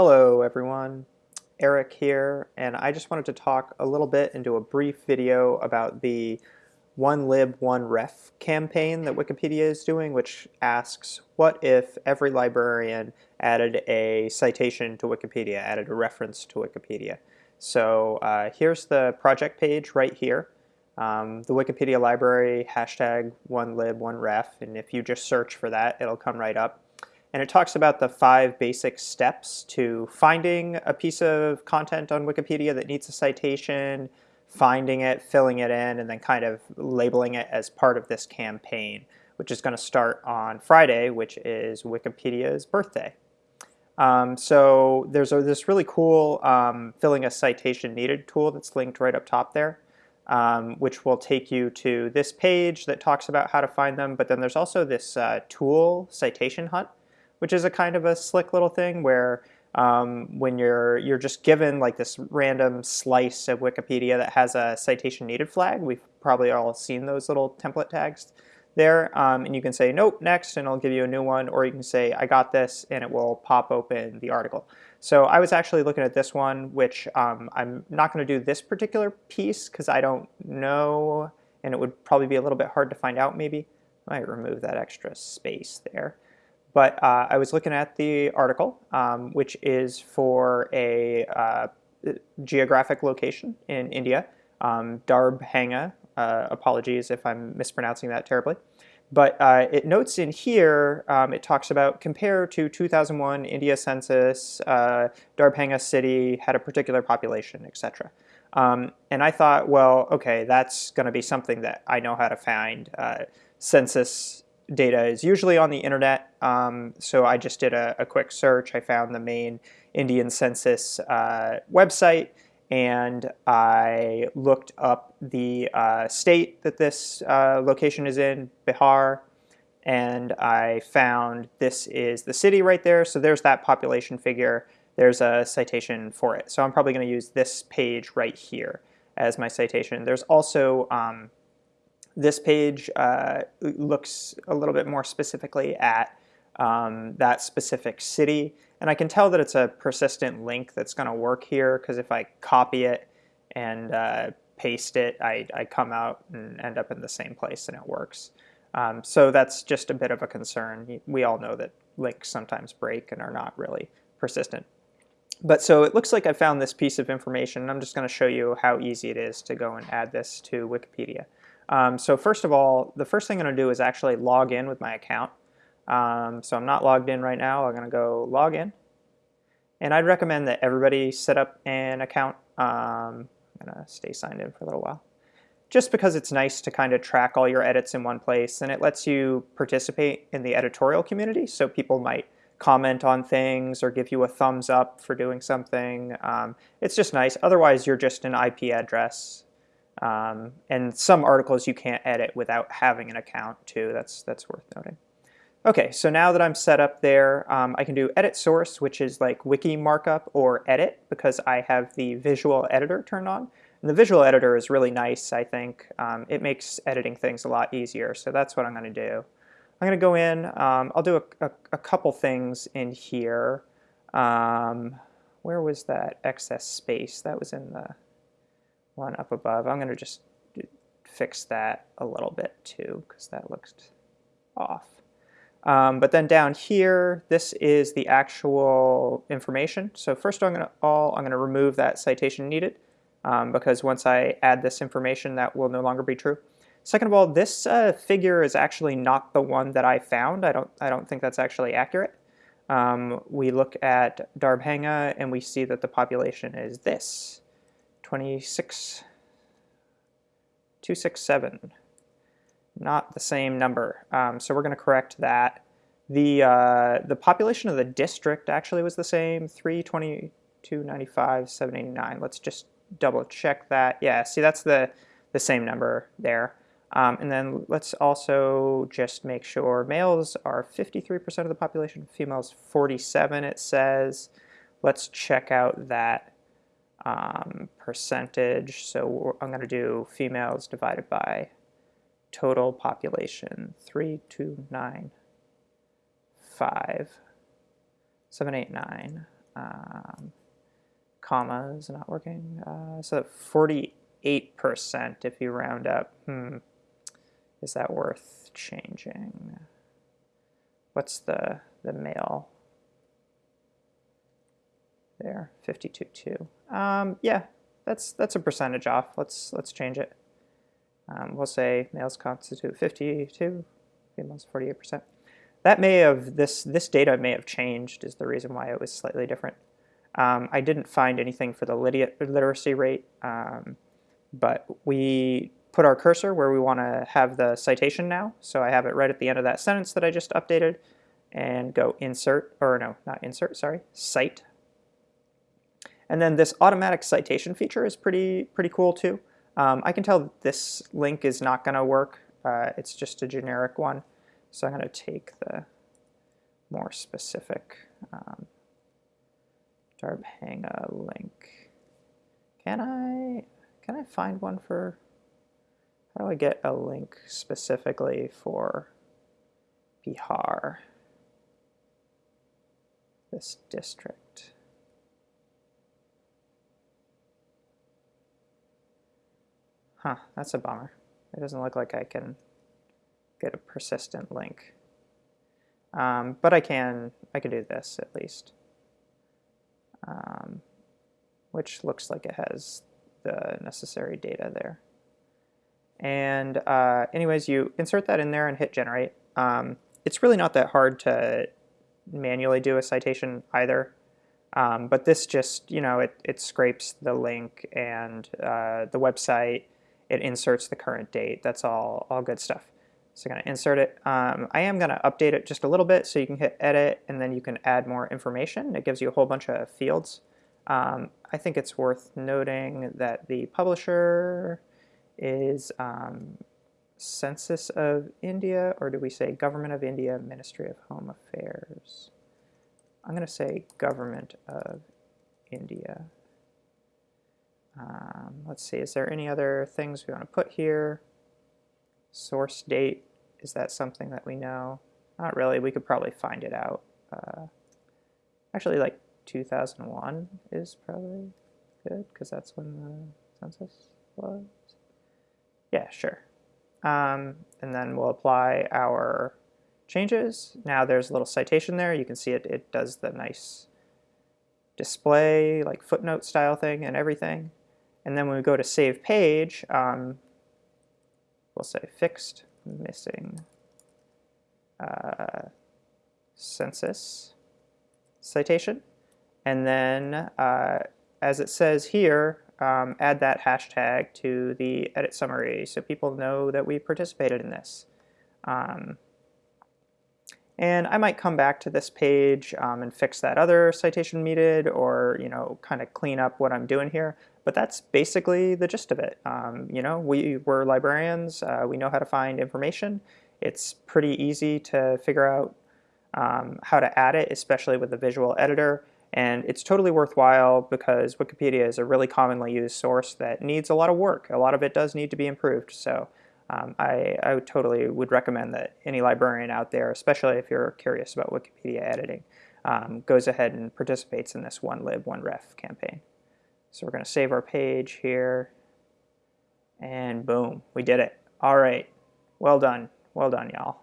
Hello everyone, Eric here, and I just wanted to talk a little bit and do a brief video about the one lib one ref campaign that Wikipedia is doing, which asks what if every librarian added a citation to Wikipedia, added a reference to Wikipedia. So uh, here's the project page right here. Um, the Wikipedia library, hashtag one lib one ref, and if you just search for that, it'll come right up. And it talks about the five basic steps to finding a piece of content on Wikipedia that needs a citation, finding it, filling it in, and then kind of labeling it as part of this campaign, which is going to start on Friday, which is Wikipedia's birthday. Um, so there's a, this really cool um, filling a citation needed tool that's linked right up top there, um, which will take you to this page that talks about how to find them. But then there's also this uh, tool, Citation Hunt, which is a kind of a slick little thing where um, when you're you're just given like this random slice of Wikipedia that has a citation needed flag. We've probably all seen those little template tags there, um, and you can say nope, next, and it'll give you a new one, or you can say I got this, and it will pop open the article. So I was actually looking at this one, which um, I'm not going to do this particular piece because I don't know, and it would probably be a little bit hard to find out maybe. I might remove that extra space there. But uh, I was looking at the article, um, which is for a uh, geographic location in India, um, Darbhanga. Uh, apologies if I'm mispronouncing that terribly. But uh, it notes in here, um, it talks about compare to 2001 India census, uh, Darbhanga city had a particular population, etc. Um, and I thought, well, okay, that's going to be something that I know how to find. Uh, census data is usually on the internet, um, so I just did a, a, quick search. I found the main Indian Census uh, website, and I looked up the uh, state that this uh, location is in, Bihar, and I found this is the city right there, so there's that population figure. There's a citation for it. So I'm probably going to use this page right here as my citation. There's also um, this page uh, looks a little bit more specifically at um, that specific city. And I can tell that it's a persistent link that's going to work here because if I copy it and uh, paste it, I, I, come out and end up in the same place and it works. Um, so that's just a bit of a concern. We all know that links sometimes break and are not really persistent. But so it looks like I found this piece of information. I'm just going to show you how easy it is to go and add this to Wikipedia. Um, so first of all, the first thing I'm going to do is actually log in with my account. Um, so I'm not logged in right now. I'm going to go log in. And I'd recommend that everybody set up an account. Um, I'm going to stay signed in for a little while. Just because it's nice to kind of track all your edits in one place and it lets you participate in the editorial community. So people might comment on things or give you a thumbs up for doing something. Um, it's just nice. Otherwise, you're just an IP address um, and some articles you can't edit without having an account too. That's, that's worth noting. Okay, so now that I'm set up there, um, I can do edit source, which is like wiki markup or edit because I have the visual editor turned on. And the visual editor is really nice, I think. Um, it makes editing things a lot easier, so that's what I'm going to do. I'm going to go in, um, I'll do a, a, a, couple things in here. Um, where was that excess space? That was in the one up above. I'm going to just fix that a little bit too because that looks off. Um, but then down here, this is the actual information. So first I'm going to all I'm going to remove that citation needed um, because once I add this information, that will no longer be true. Second of all, this uh, figure is actually not the one that I found. I don't I don't think that's actually accurate. Um, we look at Darbhanga and we see that the population is this. 26, 267. Not the same number. Um, so we're going to correct that. The, uh, the population of the district actually was the same, 32295, 789. Let's just double check that. Yeah, see that's the, the same number there. Um, and then let's also just make sure males are 53% of the population, females 47 it says. Let's check out that um, percentage. So I'm going to do females divided by total population, 3, 2, 9, 5, 7, 8, 9. Um, comma is not working. Uh, so 48% if you round up. Hmm. Is that worth changing? What's the, the male? There, 52.2. Um, yeah, that's that's a percentage off. Let's let's change it. Um, we'll say males constitute 52, females 48%. That may have, this, this data may have changed is the reason why it was slightly different. Um, I didn't find anything for the literacy rate, um, but we put our cursor where we want to have the citation now. So I have it right at the end of that sentence that I just updated and go insert, or no, not insert, sorry, cite. And then this automatic citation feature is pretty, pretty cool too. Um, I can tell this link is not going to work. Uh, it's just a generic one. So I'm going to take the more specific um, Darbhanga link. Can I can I find one for how do I get a link specifically for Bihar? This district. Huh, that's a bummer. It doesn't look like I can get a persistent link. Um, but I can, I can do this at least, um, which looks like it has the necessary data there. And uh, anyways, you insert that in there and hit generate. Um, it's really not that hard to manually do a citation either. Um, but this just, you know, it, it scrapes the link and uh, the website it inserts the current date. That's all, all good stuff. So I'm going to insert it. Um, I am going to update it just a little bit so you can hit edit and then you can add more information. It gives you a whole bunch of fields. Um, I think it's worth noting that the publisher is um, Census of India, or do we say Government of India, Ministry of Home Affairs? I'm going to say Government of India. Um, let's see, is there any other things we want to put here? Source date, is that something that we know? Not really, we could probably find it out. Uh, actually, like 2001 is probably good, because that's when the census was. Yeah, sure. Um, and then we'll apply our changes. Now there's a little citation there. You can see it, it does the nice display, like footnote style thing and everything. And then when we go to save page, um, we'll say fixed missing uh, census citation. And then uh, as it says here, um, add that hashtag to the edit summary so people know that we participated in this. Um, and I might come back to this page um, and fix that other citation needed or, you know, kind of clean up what I'm doing here. But that's basically the gist of it. Um, you know, we, we're librarians. Uh, we know how to find information. It's pretty easy to figure out um, how to add it, especially with the visual editor. And it's totally worthwhile because Wikipedia is a really commonly used source that needs a lot of work. A lot of it does need to be improved. So um, I, I would totally would recommend that any librarian out there, especially if you're curious about Wikipedia editing, um, goes ahead and participates in this one lib, one ref campaign. So we're going to save our page here. And boom, we did it. All right. Well done. Well done, y'all.